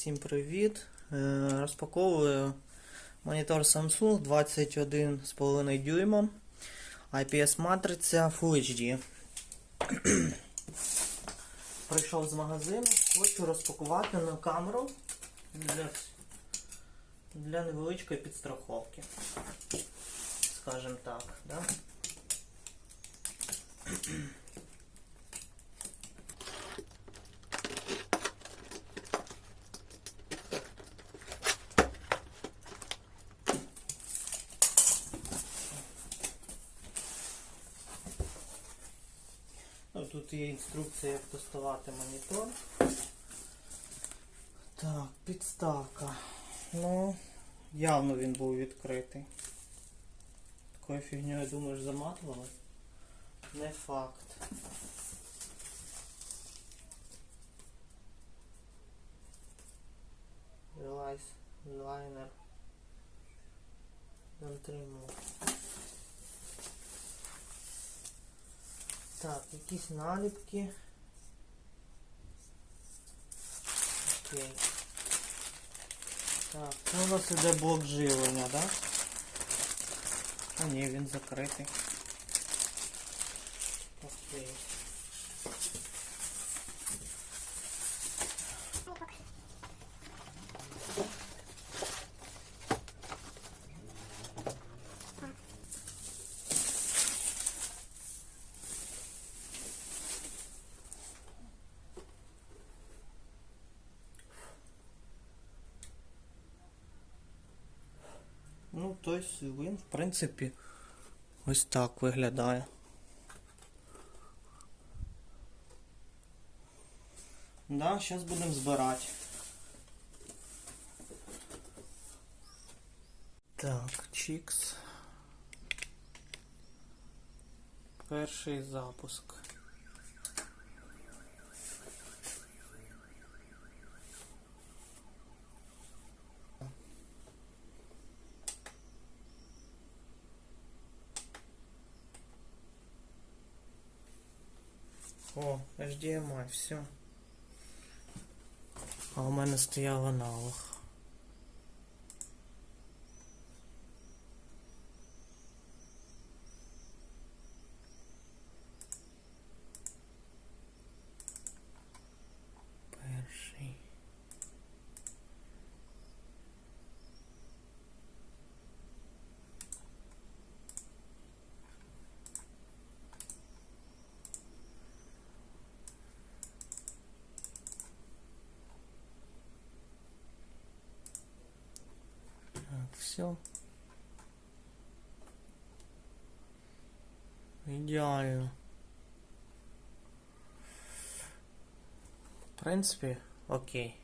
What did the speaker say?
Всім привіт! Е, Розпаковую монітор Samsung 21,5 дюйма. IPS матриця Full HD. Прийшов з магазину, хочу розпакувати на камеру для, для невеличкої підстраховки. Скажем так, да? тут є інструкція, як тестувати монітор. Так, підставка. Ну, явно він був відкритий. Такою фігньою, думаєш, заматували? Не факт. Релайз, лайнер. Затримав. Так, якісь наліпки. Окей. Так, це у нас іде блок живлення, да? А ні, він закритий. Окей. Ну, тобто він, в принципі, ось так виглядає. Да, зараз будемо збирати. Так, чікс. Перший запуск. О, HDMI, все. А у мене стояла аналог. Перший. Так, все. Идеально. В принципе, окей.